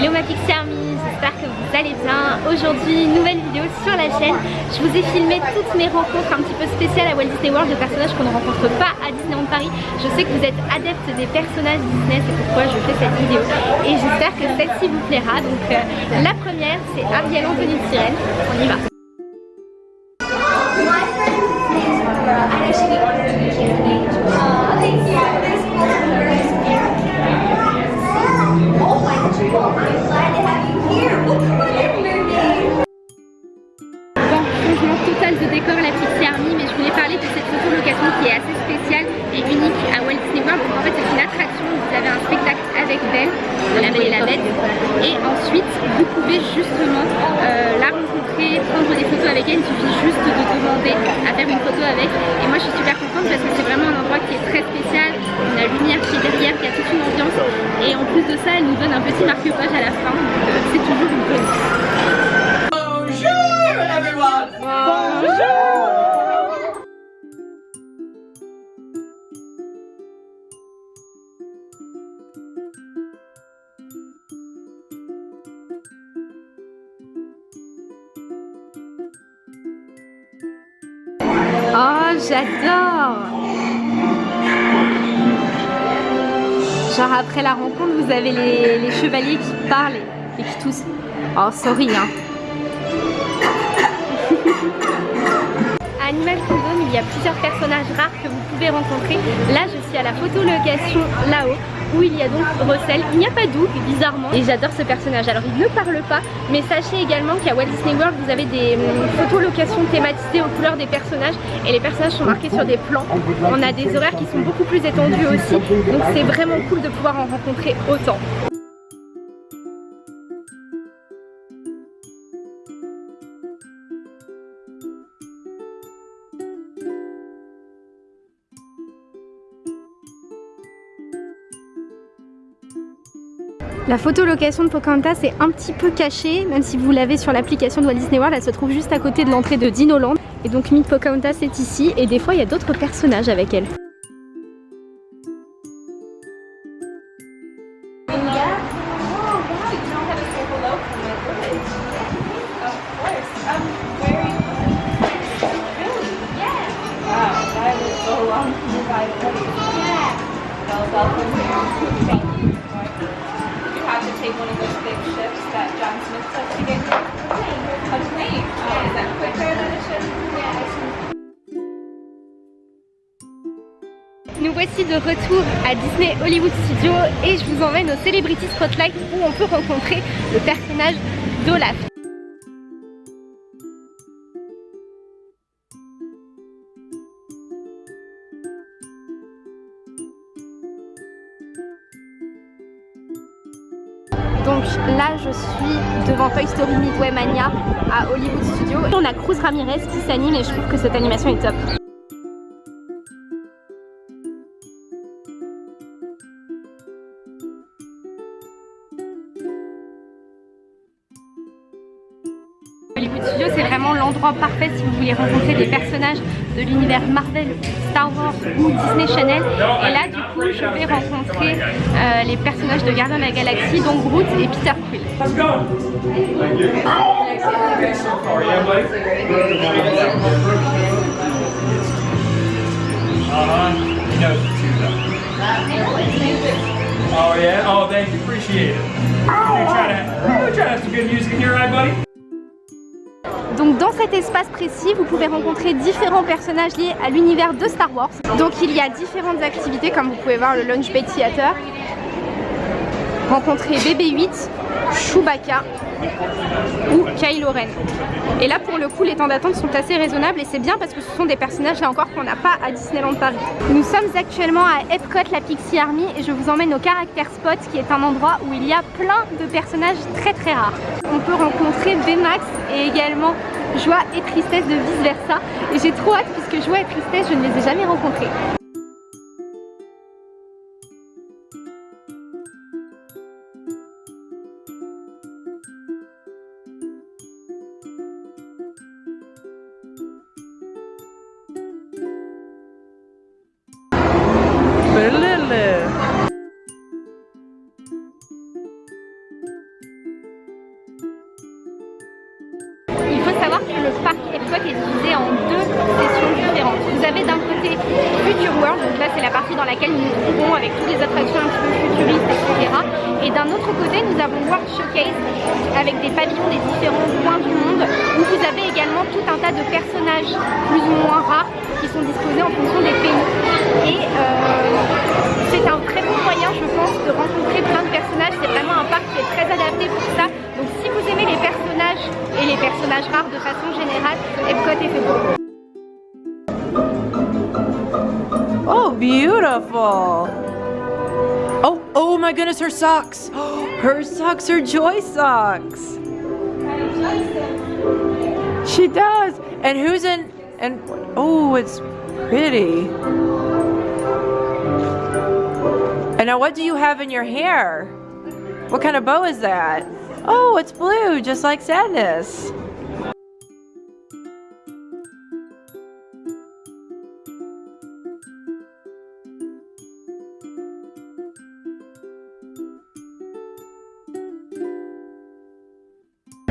Hello ma Pixie Army, j'espère que vous allez bien. Aujourd'hui, nouvelle vidéo sur la chaîne. Je vous ai filmé toutes mes rencontres un petit peu spéciales à Walt Disney World de personnages qu'on ne rencontre pas à Disneyland Paris. Je sais que vous êtes adeptes des personnages Disney, c'est pourquoi je fais cette vidéo. Et j'espère que celle-ci vous plaira. Donc euh, la première, c'est Ariel Anthony de Sirène. On y va. Juste de demander à faire une photo avec. Et moi je suis super contente parce que c'est vraiment un endroit qui est très spécial. On a lumière qui est derrière, qui a toute une ambiance. Et en plus de ça elle nous donne un petit marque-page à la fin Oh, j'adore Genre après la rencontre, vous avez les, chevaliers qui parlent et, qui toussent. Oh, sorry, hein. Animal Kingdom, il y a plusieurs personnages rares que vous pouvez rencontrer. Là, je suis à la photolocation là-haut où il y a donc Russell. Il n'y a pas Doug, bizarrement, et j'adore ce personnage. Alors, il ne parle pas, mais sachez également qu'à Walt Disney World, vous avez des hum, photolocations thématisées aux couleurs des personnages, et les personnages sont marqués sur des plans. On a des horaires qui sont beaucoup plus étendus aussi, donc c'est vraiment cool de pouvoir en rencontrer autant. La photolocation de Pocahontas est un petit peu cachée, même si vous l'avez sur l'application de Walt Disney World, elle se trouve juste à côté de l'entrée de Dinoland. Et donc Meet Pocahontas est ici, et des fois il y a d'autres personnages avec elle. Nous voici de retour à Disney Hollywood Studios et je vous emmène au Celebrity Spotlight où on peut rencontrer le personnage d'Olaf. Donc là je suis devant Toy Story Midway Mania à Hollywood Studios. On a Cruz Ramirez qui s'anime et je trouve que cette animation est top. Hollywood Studios c'est vraiment l'endroit parfait si vous voulez rencontrer des personnages de l'univers Marvel, Star Wars ou Disney Channel et là du coup je vais rencontrer euh, les personnages de Gardien de la Galaxie dont Groot et Peter Quill. Oh yeah? Oh, thank you. Appreciate it. Trying to, to have some good music buddy? Donc dans cet espace précis, vous pouvez rencontrer différents personnages liés à l'univers de Star Wars. Donc il y a différentes activités comme vous pouvez voir le Launch Bay Theater, rencontrer BB-8, Chewbacca ou Kylo Ren. Et là pour le coup les temps d'attente sont assez raisonnables et c'est bien parce que ce sont des personnages là encore qu'on n'a pas à Disneyland Paris. Nous sommes actuellement à Epcot la Pixie Army et je vous emmène au Character Spot qui est un endroit où il y a plein de personnages très très rares. On peut rencontrer Baymax et également Joie et Tristesse de vice versa et j'ai trop hâte puisque Joie et Tristesse je ne les ai jamais rencontrés. le parc Epcot est divisé en deux sessions différentes. Vous avez d'un côté Future World, donc là c'est la partie dans laquelle nous nous trouvons avec toutes les attractions un petit peu futuristes, etc. Et d'un autre côté, nous avons World Showcase avec des pavillons des différents coins du monde où vous avez également tout un tas de personnages plus ou moins rares qui sont disposés en fonction des pays. Et euh, c'est un très bon moyen, je pense, de rencontrer plein de personnages. C'est vraiment un parc qui est très adapté beautiful. Oh, oh my goodness, her socks. Her socks are joy socks. She does. And who's in and oh, it's pretty. And now what do you have in your hair? What kind of bow is that? Oh, it's blue, just like sadness.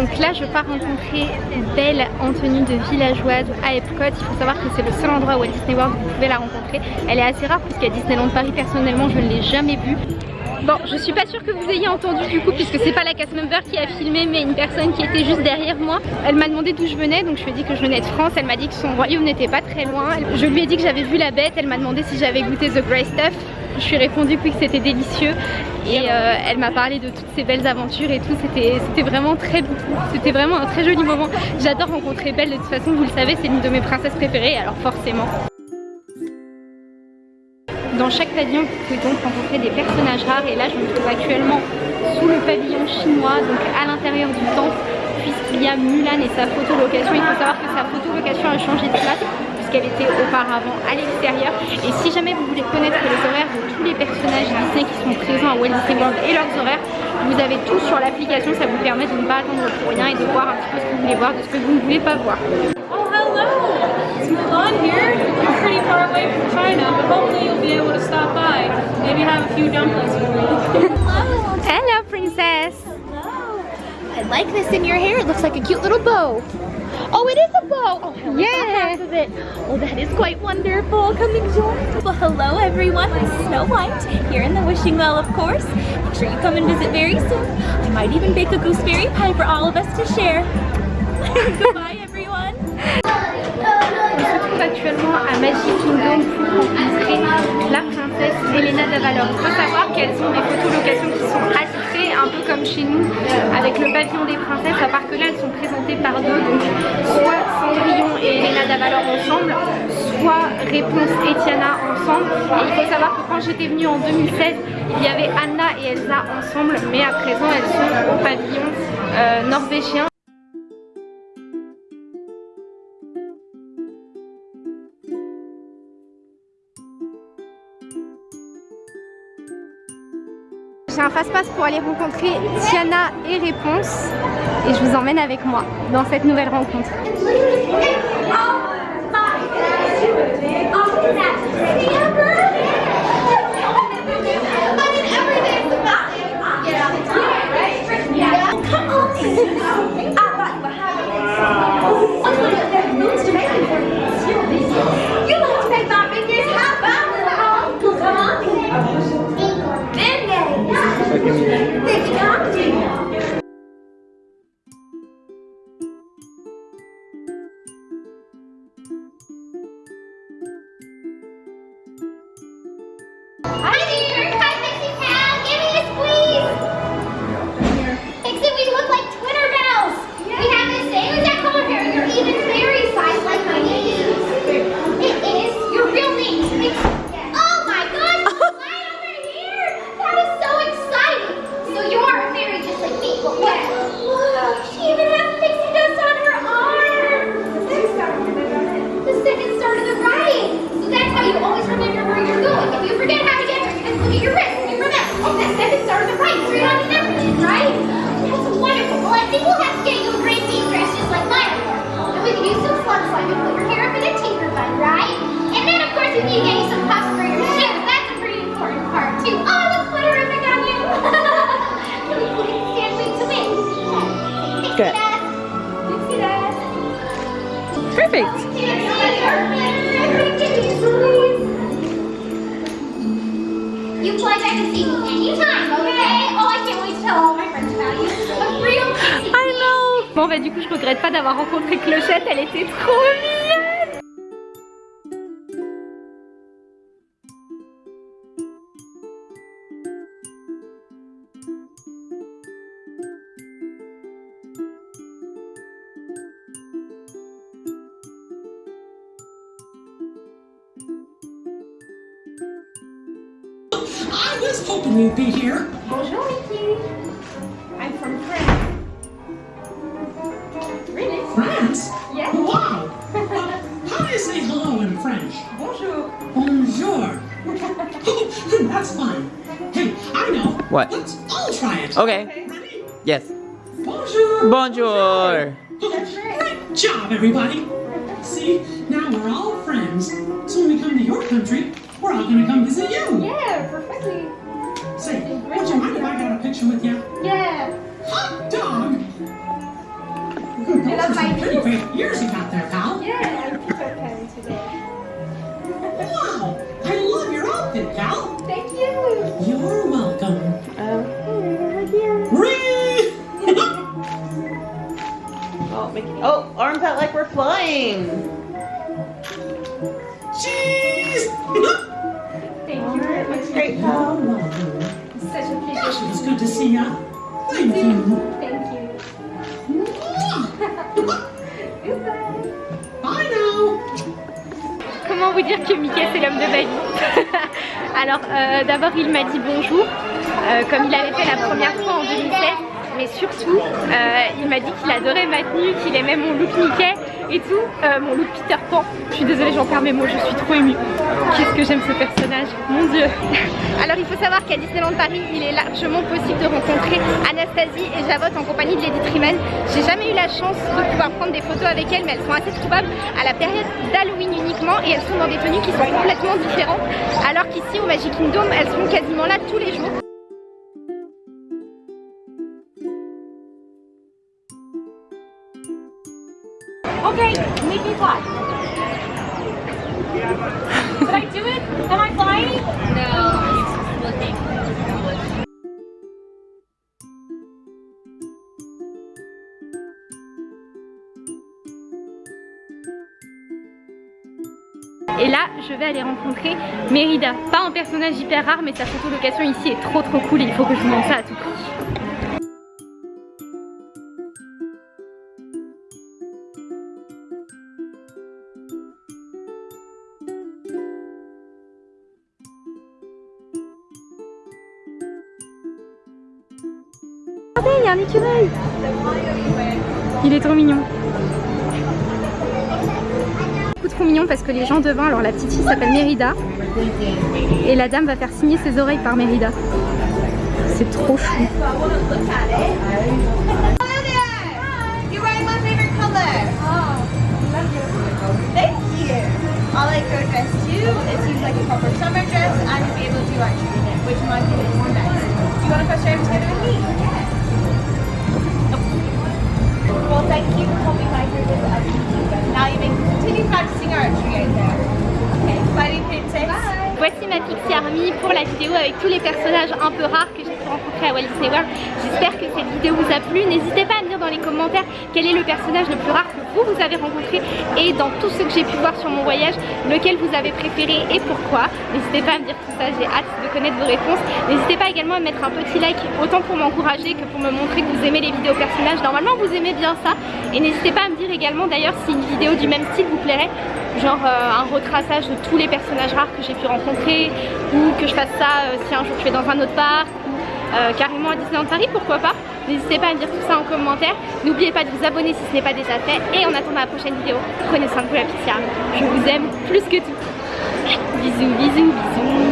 Donc là, je pars rencontrer Belle en tenue de villageoise à Epcot. Il faut savoir que c'est le seul endroit où Walt Disney World vous pouvez la rencontrer. Elle est assez rare puisqu'à Disneyland Paris, personnellement, je ne l'ai jamais vue. Bon, je suis pas sûre que vous ayez entendu du coup puisque c'est pas la cast member qui a filmé mais une personne qui était juste derrière moi. Elle m'a demandé d'où je venais donc je lui ai dit que je venais de France. Elle m'a dit que son royaume n'était pas très loin. Je lui ai dit que j'avais vu la bête. Elle m'a demandé si j'avais goûté The Grey Stuff. Je lui ai répondu que c'était délicieux et euh, elle m'a parlé de toutes ces belles aventures et tout. C'était vraiment très C'était vraiment un très joli moment. J'adore rencontrer Belle de toute façon, vous le savez, c'est une de mes princesses préférées alors forcément. Dans chaque pavillon, vous pouvez donc rencontrer des personnages rares et là je me trouve actuellement sous le pavillon chinois, donc à l'intérieur du temple, puisqu'il y a Mulan et sa photolocation. Il faut savoir que sa photolocation a changé de place puisqu'elle était auparavant à l'extérieur. Et si jamais vous voulez connaître les horaires de tous les personnages Disney qui sont présents à Walt Disney World et leurs horaires, vous avez tout sur l'application, ça vous permet de ne pas attendre pour rien et de voir un petit peu ce que vous voulez voir, de ce que vous ne voulez pas voir. Oh, hello! It's Mulan here. You're pretty far away from China, but hopefully you'll be able to stop by. Maybe have a few dumplings with me. Hello, princess! I like this in your hair. It looks like a cute little bow. Oh, it is a bow. Oh, yeah. half of it. Oh, that is quite wonderful. Come enjoy. Well, hello everyone. I'm Snow White here in the Wishing Well, of course. Make sure you come and visit very soon. I might even bake a gooseberry pie for all of us to share. Goodbye, everyone. On se trouve actuellement à Magic Kingdom pour rencontrer la princesse Elena d'Avalor. Il faut savoir qu'elles ont des photolocations qui sont peu comme chez nous, avec le pavillon des princesses, à part que là elles sont présentées par deux, donc soit Cendrillon et Elena d'Avalor ensemble, soit Réponse et Tiana ensemble. Et il faut savoir que quand j'étais venue en 2016, il y avait Anna et Elsa ensemble, mais à présent elles sont au pavillon euh, norvégien. Un passe-passe pour aller rencontrer Tiana et Réponse et je vous emmène avec moi dans cette nouvelle rencontre. Fly back and see me anytime, okay? Oh, I can't wait to tell all my friends about you. Real. I know Bon bah du coup je regrette pas d'avoir rencontré Clochette, elle était trop mignonne I was hoping you'd be here. Bonjour, Mickey. I'm from France. Really? France? Yes. Wow! Uh, how do you say hello in French? Bonjour. Bonjour. That's fine. Hey, I know. What? Let's all try it. Okay. Ready? Yes. Bonjour. Bonjour. Great job, everybody. See, now we're all friends. So when we come to your country, we're all gonna come visit you. Yeah, perfectly. Say, would you mind if I got a picture with you? Yeah. Hot dog! Those love are some my pretty great ears you got there, pal. Yeah, I'm Peter Pan today. Wow! I love your outfit, pal. Thank you. You're welcome. Oh, Ree! Oh, Mickey. Oh, arms out like we're flying. Cheese! You. It's good to see ya. Thank you. Thank you. Bye now. Comment vous dire que Mickey c'est l'homme de ma vie Alors euh, d'abord il m'a dit bonjour euh, comme il avait fait la première fois en 2016 mais surtout euh, il m'a dit qu'il adorait ma tenue, qu'il aimait mon look Mickey et tout, euh, mon look Peter Pan. Je suis désolée j'en perds mes mots, je suis trop émue. Qu'est-ce que j'aime ce personnage, mon dieu Alors il faut savoir qu'à Disneyland Paris il est largement possible de rencontrer Anastasie et Javotte en compagnie de Lady Triman. J'ai jamais eu la chance de pouvoir prendre des photos avec elles mais elles sont assez trouvables à la période d'Halloween uniquement et elles sont dans des tenues qui sont complètement différentes alors qu'ici au Magic Kingdom elles sont quasiment là tous les jours. Okay, make me fly. Did I do it? Am I flying? No, looking. Et là je vais aller rencontrer Mérida. Pas un personnage hyper rare mais sa photo location ici est trop trop cool et il faut que je vous montre ça à tout prix. Il est trop mignon. Trop mignon parce que les gens devant, alors la petite fille s'appelle Mérida. Et la dame va faire signer ses oreilles par Mérida. C'est trop chou. Well, thank you for coming by here with us. Now you may continue practicing archery out there. Okay, bye. Voici ma Pixie Army pour la vidéo avec tous les personnages un peu rares que j'ai pu rencontrer à Walt Disney World. J'espère que cette vidéo vous a plu. N'hésitez pas dans les commentaires quel est le personnage le plus rare que vous, vous avez rencontré et dans tout ce que j'ai pu voir sur mon voyage, lequel vous avez préféré et pourquoi. N'hésitez pas à me dire tout ça, j'ai hâte de connaître vos réponses. N'hésitez pas également à mettre un petit like, autant pour m'encourager que pour me montrer que vous aimez les vidéos personnages. Normalement, vous aimez bien ça. Et n'hésitez pas à me dire également d'ailleurs si une vidéo du même style vous plairait, genre euh, un retraçage de tous les personnages rares que j'ai pu rencontrer, ou que je fasse ça euh, si un jour je vais dans un autre parc, euh, carrément à Disneyland Paris, pourquoi pas. N'hésitez pas à me dire tout ça en commentaire. N'oubliez pas de vous abonner si ce n'est pas déjà fait. Et en attendant la prochaine vidéo, prenez soin de vous la petite Je vous aime plus que tout. Bisous, bisous, bisous.